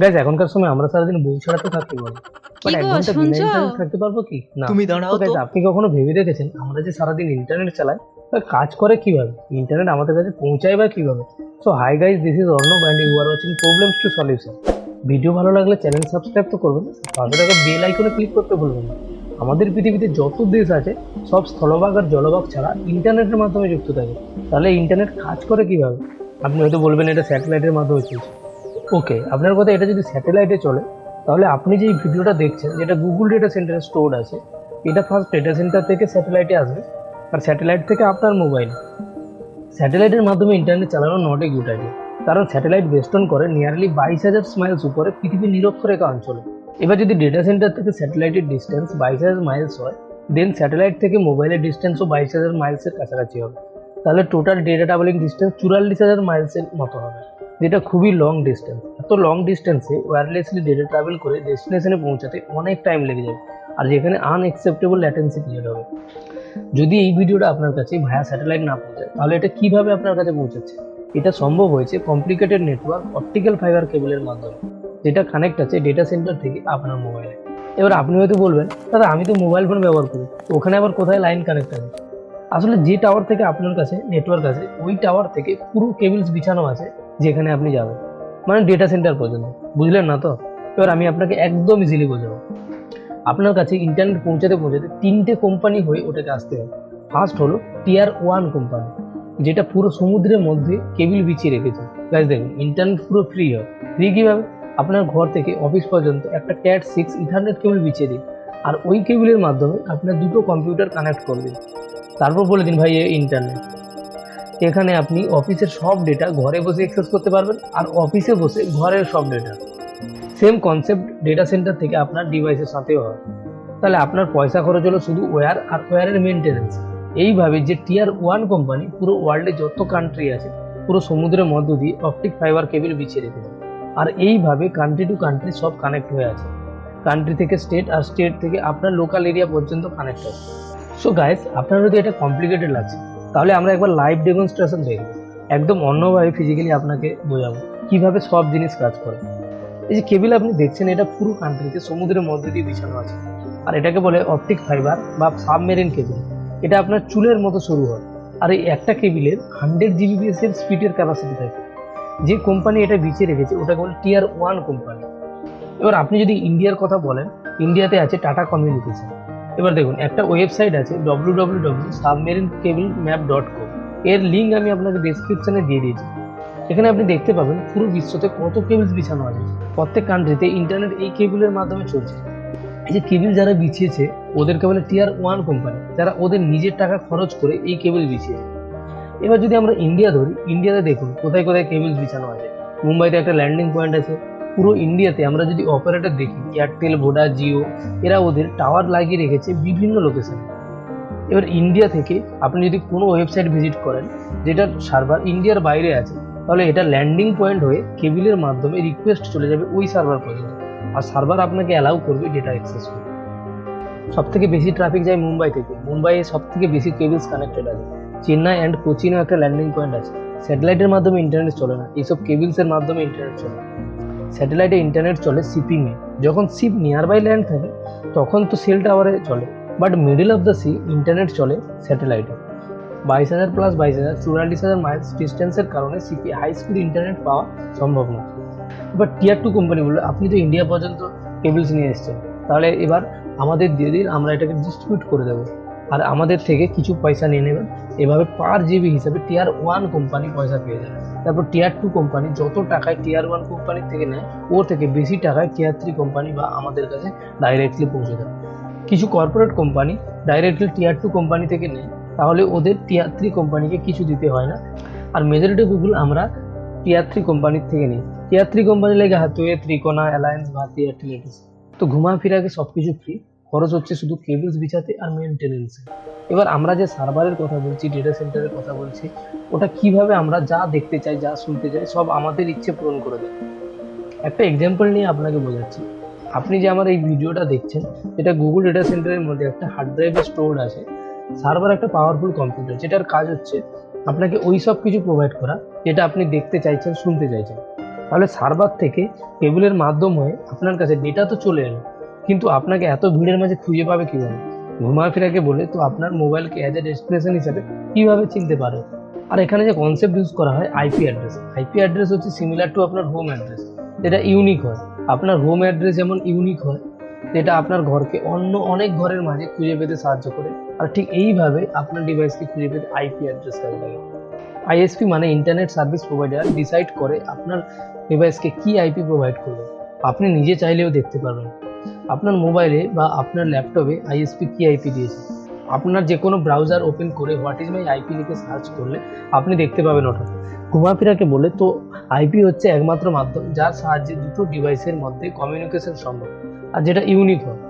Guys এখনকার সময় আমরা সারাদিন বই ছাড়া তো থাকতে পারব। বাট এক ঘণ্টা বিনা ইন্টারনেট থাকতে পারব কি? না। তুমি দাঁড়াও তো। আপনি কখনো ভেবে দেখেছেন আমরা যে সারাদিন ইন্টারনেট চালাই কাজ করে কীভাবে? ইন্টারনেট আমাদের কাছে পৌঁছায় বা কীভাবে? So hi guys this is Arnab and you are watching problems to solution video ভালো লাগলে চ্যানেল সাবস্ক্রাইব তো করবেন পাশে থাকা বেল আইকনে ক্লিক করতে ভুলবেন না। আমাদের পৃথিবীতে যত দেশ আছে সব স্থলভাগ আর জলভাগ ছাড়া ইন্টারনেটের মাধ্যমে যুক্ত থাকে। তাহলে ইন্টারনেট কাজ করে কীভাবে? আপনি হয়তো বলবেন এটা স্যাটেলাইটের মাধ্যমে চলছে। ওকে আপনার কথা এটা যদি স্যাটেলাইটে চলে, তাহলে আপনি যে ভিডিওটা দেখছেন, যেটা গুগল ডেটা সেন্টারে স্টোর আছে, এটা ফার্স্ট ডেটা সেন্টার থেকে স্যাটেলাইটে আসবে। আর স্যাটেলাইট থেকে আপনার মোবাইল স্যাটেলাইটের মাধ্যমে ইন্টারনেট চালানো নট এ গুড আইডিয়া কারণ স্যাটেলাইট বেস্টন করে নিয়ারলি বাইশ হাজার মাইলস উপরে পৃথিবীর নিরক্ষরেখা অঞ্চলে। এবার যদি ডেটা সেন্টার থেকে স্যাটেলাইটের ডিস্টেন্স বাইশ হাজার মাইলস হয় দেন স্যাটেলাইট থেকে মোবাইলের ডিস্টেন্সও বাইশ হাজার মাইলসের কাছাকাছি হবে। তাহলে টোটাল ডেটা ট্রাভেলিং ডিস্টেন্স চুরাল্লিশ হাজার মাইলসের মতো হবে। যেটা খুবই লং ডিস্টেন্স এত লং ডিস্টেন্সে ওয়্যারলেসলি ডেটা ট্রাভেল করে ডেস্টিনেশনে পৌঁছাতে অনেক টাইম লেগে যাবে। আর যেখানে আনএক্সেপ্টেবল ল্যাটেন্সি ক্রিয়েট হবে। যদি এই ভিডিওটা আপনার কাছে ভায়া স্যাটেলাইট না পৌঁছায়, তাহলে এটা কীভাবে আপনার কাছে পৌঁছাচ্ছে? এটা সম্ভব হয়েছে কমপ্লিকেটেড নেটওয়ার্ক অপটিক্যাল ফাইবার কেবলের মাধ্যমে, যেটা কানেক্ট আছে ডেটা সেন্টার থেকে আপনার মোবাইলে এবার আপনি হয়তো বলবেন, দাদা, আমি তো মোবাইল ফোন ব্যবহার করি ওখানে আবার কোথায় লাইন কানেক্ট আছে? আসলে যে টাওয়ার থেকে আপনার কাছে নেটওয়ার্ক আছে, ওই টাওয়ার থেকে পুরো কেবলস বিছানো আছে যেখানে আপনি যাবেন। মানে ডেটা সেন্টার পর্যন্ত। বুঝলেন না তো? এবার আমি আপনাকে একদম ইজিলি বোঝাবো। আপনার কাছে ইন্টারনেট পৌঁছাতে পৌঁছাতে তিনটে কোম্পানি হয়ে ওটাকে আসতে হবে। ফার্স্ট হলো টিয়ার ওয়ান কোম্পানি যেটা পুরো সমুদ্রের মধ্যে কেবিল বিছিয়ে রেখেছে। গাইজ দেখুন ইন্টারনেট পুরো ফ্রি হয়। ফ্রি কীভাবে? আপনার ঘর থেকে অফিস পর্যন্ত একটা ক্যাট সিক্স ইন্টারনেট কেবল বিছিয়ে দিন। আর ওই কেবিলের মাধ্যমে আপনার দুটো কম্পিউটার কানেক্ট করে দিন। তারপর বলে দিন ভাই ইন্টারনেট এখানে আপনি অফিসের সব ডেটা ঘরে বসে অ্যাক্সেস করতে পারবেন আর অফিসে বসে ঘরের সব data same concept data centre থেকে আপনার ডিভাইসের সাথেও হয়। তাহলে আপনার পয়সা খরচ হলো শুধু ওয়্যার আর ওয়্যারের মেনটেন্যান্স এইভাবে যে টিয়ার ওয়ান কোম্পানি পুরো ওয়ার্ল্ডে যত কান্ট্রি আছে, পুরো সমুদ্রের মধ্য দিয়ে অপটিক ফাইবার কেবিল বিছিয়ে রেখেছে আর এইভাবে কান্ট্রি টু কান্ট্রি সব কানেক্ট হয়ে আছে। কান্ট্রি থেকে স্টেট আর স্টেট থেকে আপনার লোকাল এরিয়া পর্যন্ত কানেক্ট আছে। সো গাইস আপনার যদি এটা কমপ্লিকেটেড লাগছে, তাহলে আমরা একবার লাইভ ডেমনস্ট্রেশন দেখব একদম অন্যভাবে ফিজিক্যালি আপনাকে বোঝাবো কীভাবে সব জিনিস কাজ করে। এই যে কেবিল আপনি দেখছেন, এটা পুরো কান্ট্রিতে সমুদ্রের মধ্যে দিয়ে বিছানো আছে। আর এটাকে বলে অপটিক ফাইবার বা সাবমেরিন কেবিল এটা আপনার চুলের মতো শুরু হয়। আর এই একটা কেবিলের হান্ড্রেড জিবিপিএস এর স্পিডের ক্যাপাসিটি থাকে। যে কোম্পানি এটা বিছিয়ে রেখেছে, ওটাকে বলে টিয়ার ওয়ান কোম্পানি এবার আপনি যদি ইন্ডিয়ার কথা বলেন ইন্ডিয়াতে আছে টাটা কমিউনিকেশন এবার দেখুন, একটা ওয়েবসাইট আছে W W W submarine cable map dot com এর লিঙ্ক আমি আপনাকে ডেসক্রিপশনে দিয়ে দিয়েছি। এখানে আপনি দেখতে পাবেন পুরো বিশ্বতে কত কেবলস বিছানো আছে। প্রত্যেক কান্ট্রিতে ইন্টারনেট এই কেবলের মাধ্যমে চলছে। এই যে কেবল যারা বিছিয়েছে, ওদেরকে বলে টিয়ার ওয়ান কোম্পানি যারা ওদের নিজের টাকা খরচ করে এই কেবল বিছিয়েছে। এবার যদি আমরা ইন্ডিয়া ধরি ইন্ডিয়াতে দেখুন কোথায় কোথায় কেবলস বিছানো আছে। মুম্বাইতে একটা ল্যান্ডিং পয়েন্ট আছে। পুরো ইন্ডিয়াতে আমরা যদি অপারেটর দেখি এয়ারটেল ভোডা জিও এরা ওদের টাওয়ার লাগিয়ে রেখেছে বিভিন্ন লোকেশনে এবার ইন্ডিয়া থেকে আপনি যদি কোনো ওয়েবসাইট ভিজিট করেন, যেটার সার্ভার ইন্ডিয়ার বাইরে আছে, তাহলে এটা ল্যান্ডিং পয়েন্ট হয়ে কেবিলের মাধ্যমে রিকোয়েস্ট চলে যাবে ওই সার্ভার পর্যন্ত। আর সার্ভার আপনাকে অ্যালাউ করবে ডেটা অ্যাক্সেস করতে সব থেকে বেশি ট্রাফিক যায় মুম্বাই থেকে। মুম্বাইয়ে সব থেকে বেশি কেবলস কানেক্টেড আছে। চেন্নাই অ্যান্ড কোচিনও একটা ল্যান্ডিং পয়েন্ট আছে। স্যাটেলাইটের মাধ্যমে ইন্টারনেট চলে না। এইসব কেবলসের মাধ্যমে ইন্টারনেট চলে স্যাটেলাইটে ইন্টারনেট চলে শিপিংয়ে যখন সিপ নিয়ার বাই ল্যান্ড থাকে, তখন তো সেল টাওয়ারে চলে। But middle of the sea internet চলে স্যাটেলাইটে। বাইশ হাজার প্লাস বাইশ হাজার, চুয়াল্লিশ হাজার মাইলস ডিস্টেন্সের কারণে সিপি হাই স্পিড ইন্টারনেট পাওয়া সম্ভব নয় এবার টিয়ার টু কোম্পানি কোম্পানিগুলো আপনি তো ইন্ডিয়া পর্যন্ত কেবলস নিয়ে এসছেন। তাহলে এবার আমাদের দিয়ে দিন, আমরা এটাকে ডিস্ট্রিবিউট করে দেবো। আর আমাদের থেকে কিছু পয়সা নিয়ে নেবেন এভাবে পার জিবি হিসাবে টিয়ার ওয়ান কোম্পানি পয়সা পেয়ে যাবে। তারপর টিয়ার টু কোম্পানি যত টাকায় টিয়ার ওয়ান কোম্পানির থেকে নেয়, ওর থেকে বেশি টাকায় টিয়ার থ্রি কোম্পানি বা আমাদের কাছে ডাইরেক্টলি পৌঁছে দেয় কিছু corporate company directly tier two company থেকে নেয়, তাহলে ওদের টিয়ার থ্রি কোম্পানিকে কিছু দিতে হয় না। আর মেজরিটি গুগল আমরা টিয়ার থ্রি কোম্পানির থেকে নিই। টিয়ার থ্রি কোম্পানি লেগে হাতুয়ে ত্রিকোনা অ্যালায়েন্স ভারতী এটিস তো ঘুমা ফিরাকে সব কিছু ফ্রি খরচ হচ্ছে শুধু কেবলস বিছাতে আর মেনটেনেন্সে এবার আমরা যে সার্ভারের কথা বলছি ডেটা সেন্টারের কথা বলছি, ওটা কীভাবে আমরা যা দেখতে চাই, যা শুনতে চাই, সব আমাদের ইচ্ছে পূরণ করে দেয়। একটা এক্সাম্পল নিয়ে আপনাকে বোঝাচ্ছি। আপনি যে আমার এই ভিডিওটা দেখছেন, এটা গুগল ডেটা সেন্টারের মধ্যে একটা হার্ড ড্রাইভে স্টোর আছে। সার্ভার একটা পাওয়ারফুল কম্পিউটার যেটার কাজ হচ্ছে আপনাকে ওই সব কিছু প্রোভাইড করা, যেটা আপনি দেখতে চাইছেন, শুনতে চাইছেন। তাহলে সার্ভার থেকে কেবলের মাধ্যম হয়ে আপনার কাছে ডেটা তো চলে এলো। কিন্তু আপনাকে এত ভিড়ের মাঝে খুঁজে পাবে কীভাবে? ঘুমাফেরাকে বলে, তো আপনার মোবাইলকে অ্যাজ এ ডেস্টিনেশন হিসাবে কীভাবে চিনতে পারে? আর এখানে যে কনসেপ্ট ইউজ করা হয় আইপি অ্যাড্রেস আইপি অ্যাড্রেস হচ্ছে সিমিলার টু আপনার হোম অ্যাড্রেস যেটা ইউনিক হয়। আপনার হোম অ্যাড্রেস যেমন ইউনিক হয় যেটা আপনার ঘরকে অন্য অনেক ঘরের মাঝে খুঁজে পেতে সাহায্য করে। আর ঠিক এইভাবে আপনার ডিভাইসকে খুঁজে পেতে আইপি অ্যাড্রেস কাজে লাগে। আইএসপি মানে ইন্টারনেট সার্ভিস প্রোভাইডার ডিসাইড করে আপনার ডিভাইসকে কি আইপি প্রোভাইড করবে। আপনি নিজে চাইলেও দেখতে পারবেন। আপনার মোবাইলে বা আপনার ল্যাপটপে আইএসপি কি আইপি দিয়েছে? আপনার যে কোনো ব্রাউজার ওপেন করে হোয়াট ইজ মাই আইপি লিখে সার্চ করলে আপনি দেখতে পাবেন ওটা। ঘুমাফিরাকে বলে, তো আইপি হচ্ছে একমাত্র মাধ্যম যার সাহায্যে দুটো ডিভাইসের মধ্যে কমিউনিকেশন সম্ভব আর যেটা ইউনিক হয়।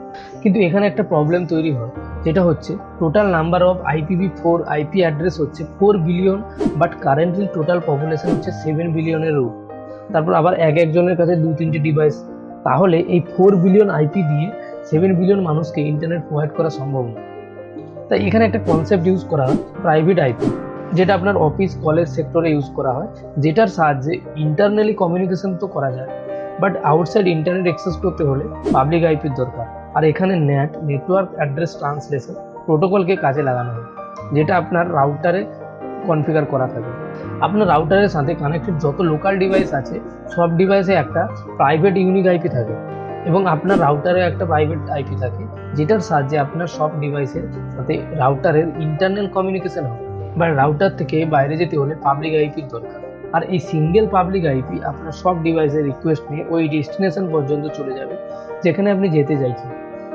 কিন্তু এখানে একটা প্রবলেম তৈরি হয়, যেটা হচ্ছে total number of IPv four IP address হচ্ছে four billion but currently total population হচ্ছে সেভেন বিলিয়নের রূপ তারপর আবার এক একজনের কাছে দু তিনটে ডিভাইস তাহলে এই ফোর বিলিয়ন আইপি দিয়ে সেভেন বিলিয়ন মানুষকে ইন্টারনেট প্রোভাইড করা সম্ভব না। তাই এখানে একটা কনসেপ্ট ইউজ করা হয় প্রাইভেট আইপি যেটা আপনার অফিস কলেজ সেক্টরে ইউজ করা হয়, যেটার সাহায্যে ইন্টারনালি কমিউনিকেশন তো করা যায় বাট আউটসাইড ইন্টারনেট অ্যাক্সেস করতে হলে পাবলিক আইপির দরকার। আর এখানে নেট নেটওয়ার্ক অ্যাড্রেস ট্রান্সলেশন প্রোটোকলকে কাজে লাগানো হয়, যেটা আপনার রাউটারে কনফিগার করা থাকে। আপনার রাউটারের সাথে কানেক্টেড যত লোকাল ডিভাইস আছে, সব ডিভাইসে একটা প্রাইভেট ইউনিক আইপি থাকে এবং আপনার রাউটারে একটা প্রাইভেট আইপি থাকে, যেটার সাহায্যে আপনার সব ডিভাইসের সাথে রাউটারের ইন্টারনাল কমিউনিকেশন হয়। বা রাউটার থেকে বাইরে যেতে হলে পাবলিক আইপির দরকার। আর এই সিঙ্গেল পাবলিক আইপি আপনার সব ডিভাইসের রিকোয়েস্ট নিয়ে ওই ডেস্টিনেশন পর্যন্ত চলে যাবে, যেখানে আপনি যেতে চাইছেন।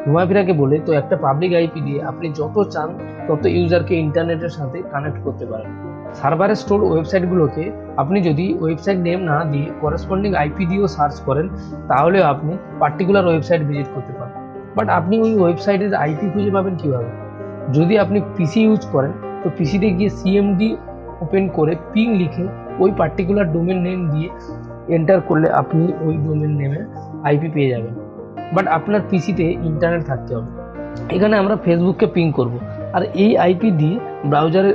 ঘুমাফিরাকে বলে, তো একটা পাবলিক আইপি দিয়ে আপনি যত চান, তত ইউজারকে ইন্টারনেটের সাথে কানেক্ট করতে পারেন। সার্ভারে স্টোর ওয়েবসাইটগুলোকে আপনি যদি ওয়েবসাইট নেম না দিয়ে করেসপন্ডিং আইপি দিয়েও সার্চ করেন তাহলেও আপনি পার্টিকুলার ওয়েবসাইট ভিজিট করতে পারেন বাট আপনি ওই ওয়েবসাইটের আইপি খুঁজে পাবেন কীভাবে? যদি আপনি পিসি ইউজ করেন, তো পিসিতে গিয়ে সিএমডি ওপেন করে পিং লিখে ওই পার্টিকুলার ডোমেন নেম দিয়ে এন্টার করলে আপনি ওই ডোমেন নেমে আইপি পেয়ে যাবেন। বাট আপনার পিসিতে ইন্টারনেট থাকতে হবে। এখানে আমরা ফেসবুককে পিং করব। আর এই আইপি দিয়ে ব্রাউজারে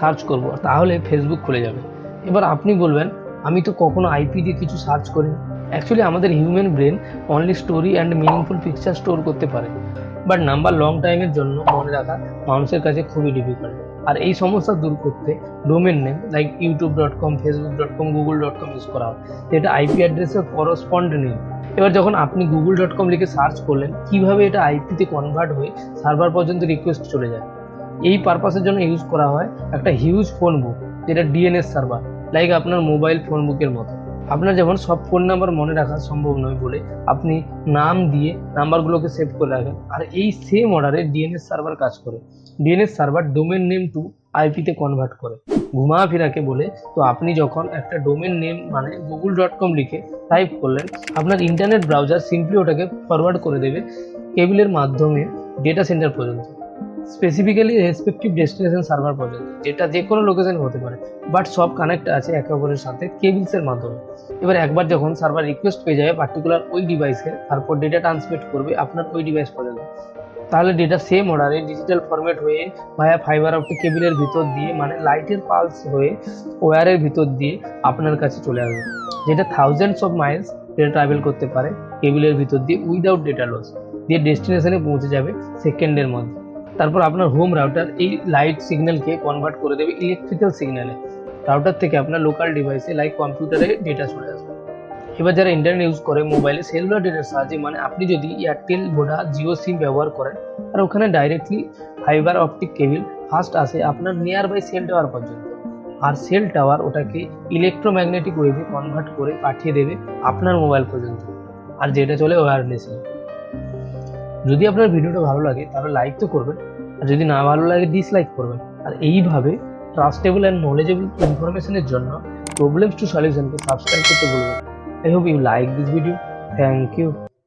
সার্চ করব, তাহলে ফেসবুক খুলে যাবে। এবার আপনি বলবেন, আমি তো কখনো আইপি দিয়ে কিছু সার্চ করিনি। অ্যাকচুয়ালি আমাদের human brain only story and meaningful picture store করতে পারে। বাট নাম্বার লং টাইমের জন্য মনে রাখা মানুষের কাছে খুবই ডিফিকাল্ট আর এই সমস্যা দূর করতে domain name like YouTube dot com Facebook dot com Google dot com use করা হয়। যেটা আইপি অ্যাড্রেসের করসপন্ড নেই। এবার যখন আপনি গুগল ডট কম লিখে সার্চ করলেন, কীভাবে এটা আইপিতে কনভার্ট হয়ে সার্ভার পর্যন্ত রিকোয়েস্ট চলে যায়? এই পারপাসের জন্য ইউজ করা হয় একটা হিউজ ফোন বুক যেটা ডিএনএস সার্ভার লাইক আপনার মোবাইল ফোন বুকের মতো। আপনার যেমন সব ফোন নাম্বার মনে রাখা সম্ভব নয় বলে আপনি নাম দিয়ে নাম্বারগুলোকে সেভ করে রাখেন, আর এই সেম অর্ডারে ডিএনএস সার্ভার কাজ করে। DNS server domain name to আইপিতে convert করে। ঘুমা ফিরাকে বলে, তো আপনি যখন একটা ডোমেন নেম মানে গুগল ডট কম লিখে টাইপ করলেন, আপনার ইন্টারনেট ব্রাউজার সিম্পলি ওটাকে ফরওয়ার্ড করে দেবে কেবিলের মাধ্যমে ডেটা সেন্টার পর্যন্ত। স্পেসিফিক্যালি রেসপেক্টিভ ডেস্টিনেশন সার্ভার পর্যন্ত যেটা যে কোনো লোকেশন হতে পারে বাট সব কানেক্ট আছে একে অপরের সাথে কেবিলসের মাধ্যমে। এবার একবার যখন সার্ভার রিকোয়েস্ট পেয়ে যাবে পার্টিকুলার ওই ডিভাইসে তারপর ডেটা ট্রান্সমিট করবে আপনার ওই ডিভাইস পর্যন্ত তাহলে ডেটা সেম অর্ডারে ডিজিটাল ফরম্যাট হয়ে ভায়া ফাইবার অপটিক কেবিলের ভিতর দিয়ে মানে লাইটের পালস হয়ে ওয়্যারের ভিতর দিয়ে আপনার কাছে চলে আসবে। যেটা thousands of miles data travel করতে পারে কেবিলের ভিতর দিয়ে উইদাউট ডেটা লস দিয়ে ডেস্টিনেশনে পৌঁছে যাবে সেকেন্ডের মধ্যে। তারপর আপনার হোম রাউটার এই লাইট সিগন্যালকে কনভার্ট করে দেবে ইলেকট্রিক্যাল সিগন্যালে রাউটার থেকে আপনার লোকাল ডিভাইসে লাইক কম্পিউটারে ডেটা চলে আসবে। এবার যারা ইন্টারনেট ইউজ করে মোবাইলে সেলুলার ডেটার সাহায্যে মানে আপনি যদি এয়ারটেল ভোডা জিও সিম ব্যবহার করেন, আর ওখানে directly fibre optic cable first আসে, আপনার নিয়ার বাই সেল টাওয়ার পর্যন্ত। আর সেল টাওয়ার ওটাকে ইলেকট্রোম্যাগনেটিক ওয়েভে কনভার্ট করে পাঠিয়ে দেবে আপনার মোবাইল পর্যন্ত। আর যেটা চলে ওয়্যারলেসে যদি আপনার ভিডিওটা ভালো লাগে, তাহলে লাইক তো করবেন, আর যদি না ভালো লাগে ডিসলাইক করবেন। আর এইভাবে ট্রাস্টেবল অ্যান্ড নলেজেবল ইনফরমেশনের জন্য প্রবলেমস টু সলিউশনকে সাবস্ক্রাইব করতে বলবেন I hope you like this video thank you